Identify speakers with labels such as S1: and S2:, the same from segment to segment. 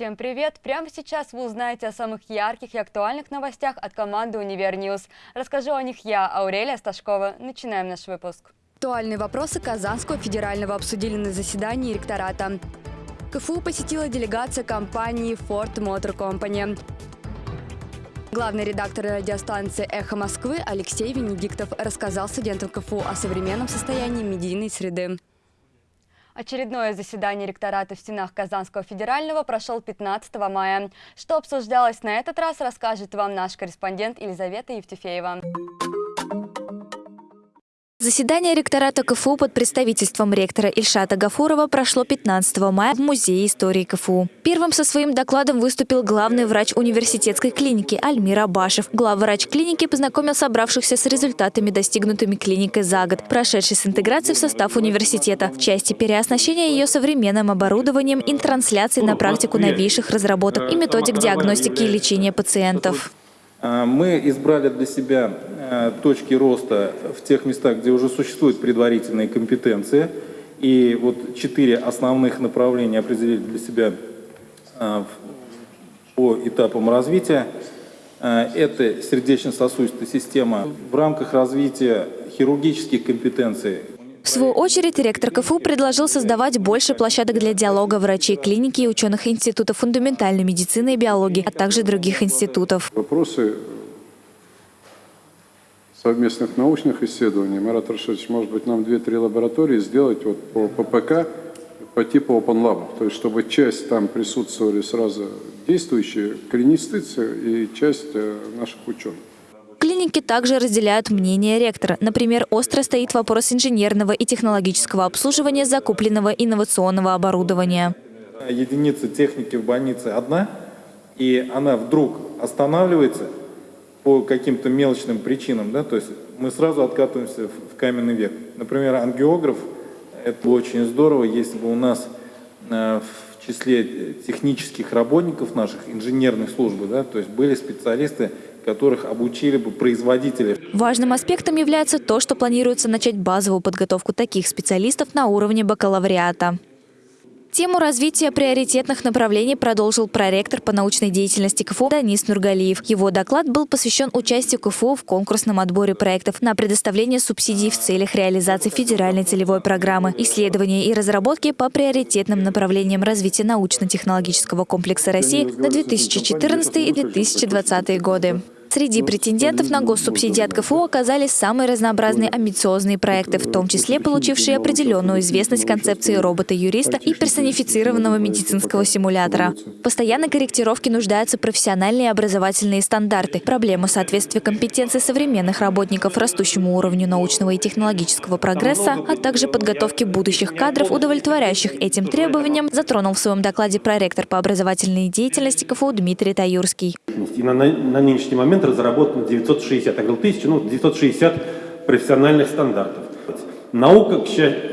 S1: Всем привет! Прямо сейчас вы узнаете о самых ярких и актуальных новостях от команды «Универ News». Расскажу о них я, Аурелия Сташкова. Начинаем наш выпуск. Актуальные вопросы Казанского федерального обсудили на заседании ректората. КФУ посетила делегация компании Ford Motor Company. Главный редактор радиостанции «Эхо Москвы» Алексей Венедиктов рассказал студентам КФУ о современном состоянии медийной среды. Очередное заседание ректората в стенах Казанского федерального прошел 15 мая. Что обсуждалось на этот раз, расскажет вам наш корреспондент Елизавета Евтефеева.
S2: Заседание ректората КФУ под представительством ректора Ильшата Гафурова прошло 15 мая в Музее истории КФУ. Первым со своим докладом выступил главный врач университетской клиники Альмир Абашев. Главврач клиники познакомил собравшихся с результатами, достигнутыми клиникой за год, прошедшей с интеграцией в состав университета, в части переоснащения ее современным оборудованием и трансляции на практику новейших разработок и методик диагностики и лечения пациентов.
S3: А, мы избрали для себя точки роста в тех местах, где уже существуют предварительные компетенции. И вот четыре основных направления определили для себя а, по этапам развития. Это сердечно-сосудистая система. В рамках развития хирургических компетенций
S2: в свою очередь, ректор КФУ предложил создавать больше площадок для диалога врачей клиники и ученых институтов фундаментальной медицины и биологии, а также других институтов.
S4: Вопросы совместных научных исследований. Марат Рашидович, может быть, нам две-три лаборатории сделать вот по ППК по типу Open Lab, то есть чтобы часть там присутствовали сразу действующие клинисты и часть э, наших ученых.
S2: Клиники также разделяют мнение ректора. Например, остро стоит вопрос инженерного и технологического обслуживания закупленного инновационного оборудования.
S3: Единица техники в больнице одна, и она вдруг останавливается по каким-то мелочным причинам, да, то есть мы сразу откатываемся в каменный век. Например, ангиограф, это очень здорово, если бы у нас э, в числе технических работников наших, инженерных служб, да, то есть были специалисты, которых обучили бы производители.
S2: Важным аспектом является то, что планируется начать базовую подготовку таких специалистов на уровне бакалавриата. Тему развития приоритетных направлений продолжил проректор по научной деятельности КФУ Данис Нургалиев. Его доклад был посвящен участию КФУ в конкурсном отборе проектов на предоставление субсидий в целях реализации федеральной целевой программы, исследования и разработки по приоритетным направлениям развития научно-технологического комплекса России на 2014 и 2020 годы. Среди претендентов на госсубсидии от КФУ оказались самые разнообразные амбициозные проекты, в том числе получившие определенную известность концепции робота-юриста и персонифицированного медицинского симулятора. Постоянной корректировки нуждаются профессиональные образовательные стандарты, проблема соответствия компетенций современных работников растущему уровню научного и технологического прогресса, а также подготовки будущих кадров, удовлетворяющих этим требованиям, затронул в своем докладе проректор по образовательной деятельности КФУ Дмитрий Таюрский.
S5: И на, на нынешний момент момент разработано 960, я говорил тысячу, ну 960 профессиональных стандартов. Наука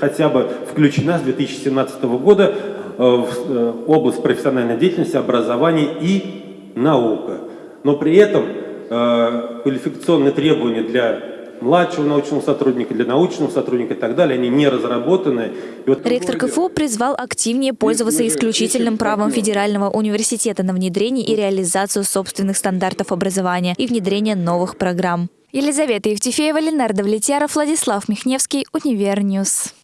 S5: хотя бы включена с 2017 года э, в э, область профессиональной деятельности, образования и наука. Но при этом э, квалификационные требования для младшего научного сотрудника, для научного сотрудника и так далее, они не разработаны.
S2: Вот... Ректор КФУ призвал активнее пользоваться исключительным правом Федерального университета на внедрение и реализацию собственных стандартов образования и внедрение новых программ. Елизавета Евтефеева, Ленар Давлетьяров, Владислав Михневский, Univer News.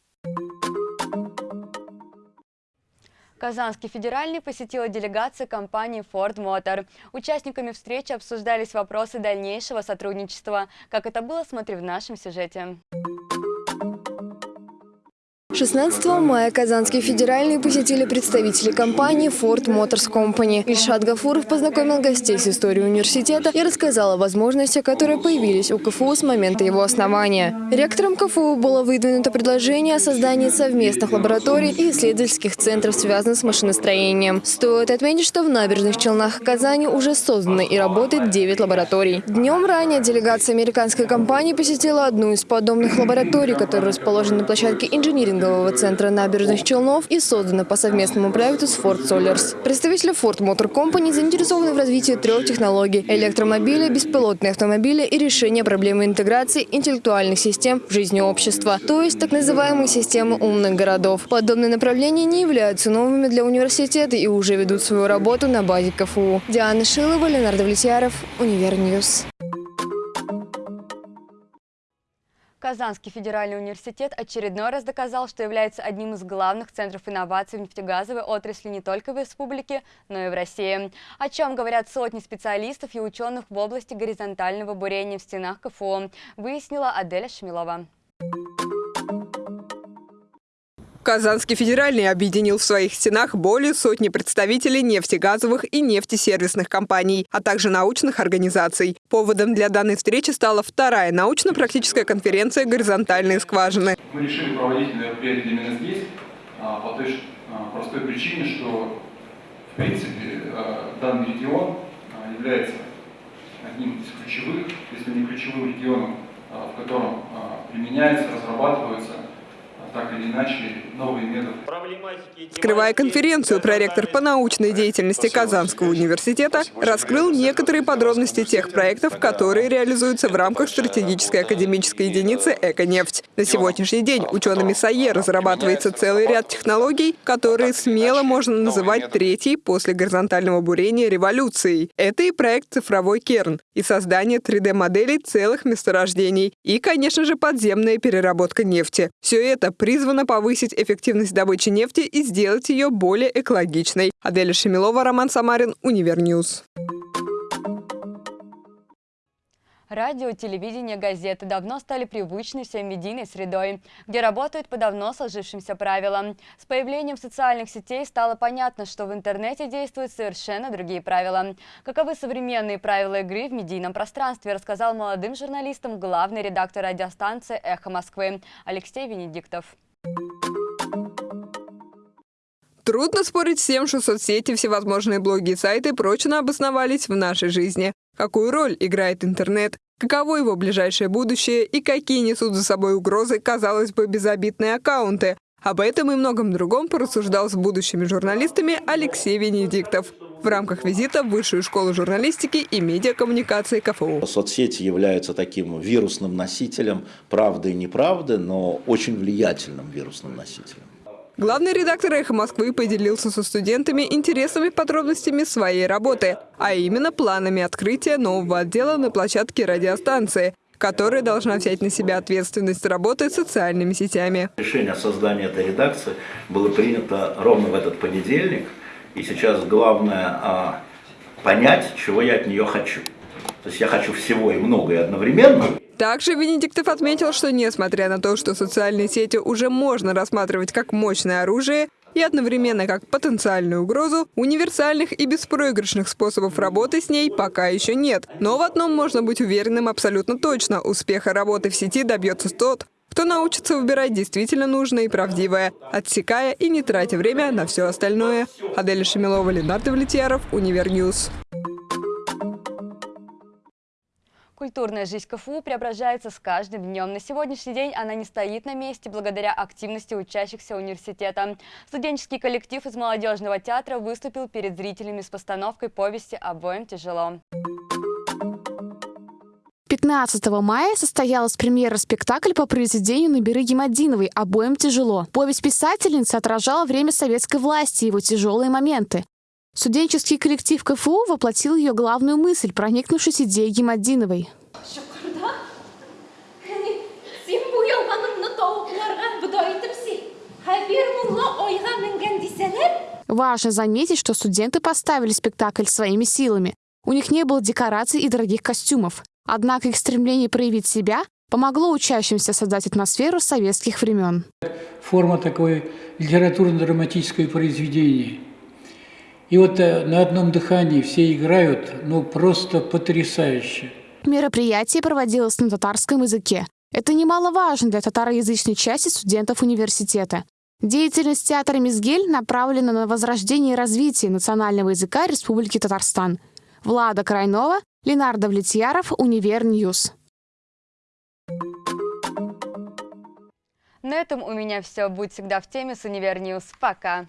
S1: Казанский федеральный посетила делегация компании Ford Motor. Участниками встречи обсуждались вопросы дальнейшего сотрудничества. Как это было, смотри в нашем сюжете.
S6: 16 мая Казанский федеральный посетили представители компании Ford Motors Company. Ильшат Гафуров познакомил гостей с историей университета и рассказал о возможностях, которые появились у КФУ с момента его основания. Ректором КФУ было выдвинуто предложение о создании совместных лабораторий и исследовательских центров, связанных с машиностроением. Стоит отметить, что в набережных Челнах Казани уже созданы и работает 9 лабораторий. Днем ранее делегация американской компании посетила одну из подобных лабораторий, которая расположена на площадке инжинирингово-тренингового центра набережных Челнов и создана по совместному проекту с Ford Sollers. Представители Ford Motor Company заинтересованы в развитии трех технологий – электромобиля, беспилотные автомобили и решения проблемы интеграции интеллектуальных систем в жизни общества, то есть так называемые системы умных городов. Подобные направления не являются новыми для университета и уже ведут свою работу на базе КФУ. Диана Шилова, Ленар Давлетьяров, Univer News.
S1: Казанский федеральный университет очередной раз доказал, что является одним из главных центров инноваций в нефтегазовой отрасли не только в республике, но и в России. О чем говорят сотни специалистов и ученых в области горизонтального бурения в стенах КФУ, выяснила Аделя Шмилова.
S7: Казанский федеральный объединил в своих стенах более сотни представителей нефтегазовых и нефтесервисных компаний, а также научных организаций. Поводом для данной встречи стала вторая научно-практическая конференция «Горизонтальные скважины».
S8: Мы решили проводить мероприятие именно здесь а, по той а, простой причине, что в принципе а, данный регион является одним из ключевых, если не ключевым регионом, в котором применяется, разрабатывается так или иначе новые методы.
S7: Скрывая конференцию, проректор по научной деятельности Казанского университета раскрыл некоторые подробности тех проектов, которые реализуются в рамках стратегической академической единицы «Эконефть». На сегодняшний день учеными САЕ разрабатывается целый ряд технологий, которые смело можно называть третьей после горизонтального бурения революцией. Это и проект «Цифровой керн», и создание 3D-моделей целых месторождений, и, конечно же, подземная переработка нефти. Все это призвано повысить эффективность добычи нефти и сделать ее более экологичной. Аделя Шемилова, Роман Самарин, Univer News.
S1: Радио, телевидение, газеты давно стали привычной всем медийной средой, где работают по давно сложившимся правилам. С появлением социальных сетей стало понятно, что в интернете действуют совершенно другие правила. Каковы современные правила игры в медийном пространстве, рассказал молодым журналистам главный редактор радиостанции «Эхо Москвы» Алексей Венедиктов.
S7: Трудно спорить с тем, что соцсети, всевозможные блоги и сайты прочно обосновались в нашей жизни. Какую роль играет интернет? Каково его ближайшее будущее и какие несут за собой угрозы, казалось бы, безобидные аккаунты? Об этом и многом другом порассуждал с будущими журналистами Алексей Венедиктов в рамках визита в Высшую школу журналистики и медиакоммуникации КФУ.
S9: Соцсети являются таким вирусным носителем правды и неправды, но очень влиятельным вирусным носителем.
S7: Главный редактор «Эхо Москвы» поделился со студентами интересными подробностями своей работы, а именно планами открытия нового отдела на площадке радиостанции, которая должна взять на себя ответственность работы с социальными сетями.
S9: Решение о создании этой редакции было принято ровно в этот понедельник, и сейчас главное а, понять, чего я от нее хочу. То есть я хочу всего и много и одновременно,
S7: также Венедиктов отметил, что несмотря на то, что социальные сети уже можно рассматривать как мощное оружие и одновременно как потенциальную угрозу, универсальных и беспроигрышных способов работы с ней пока еще нет. Но в одном можно быть уверенным абсолютно точно – успеха работы в сети добьется тот, кто научится выбирать действительно нужное и правдивое, отсекая и не тратя время на все остальное. Аделя Шемилова, Ленар Давлетьяров, Univer News.
S1: Культурная жизнь КФУ преображается с каждым днем. На сегодняшний день она не стоит на месте благодаря активности учащихся университета. Студенческий коллектив из молодежного театра выступил перед зрителями с постановкой повести «Обоим тяжело».
S10: 15 мая состоялась премьера спектакля по произведению Набиры Гемодиновой «Обоим тяжело». Повесть писательницы отражала время советской власти и его тяжелые моменты. Студенческий коллектив КФУ воплотил ее главную мысль, проникнувшись идеей Гемодиновой. Важно заметить, что студенты поставили спектакль своими силами. У них не было декораций и дорогих костюмов. Однако их стремление проявить себя помогло учащимся создать атмосферу советских времен.
S11: Форма такой литературно-драматическое произведение – и вот э, на одном дыхании все играют, ну просто потрясающе.
S10: Мероприятие проводилось на татарском языке. Это немаловажно для татароязычной части студентов университета. Деятельность театра «Мизгель» направлена на возрождение и развитие национального языка Республики Татарстан. Влада Крайнова, Ленар Давлетьяров, Univer News.
S1: На этом у меня все. Будь всегда в теме с Univer News. Пока!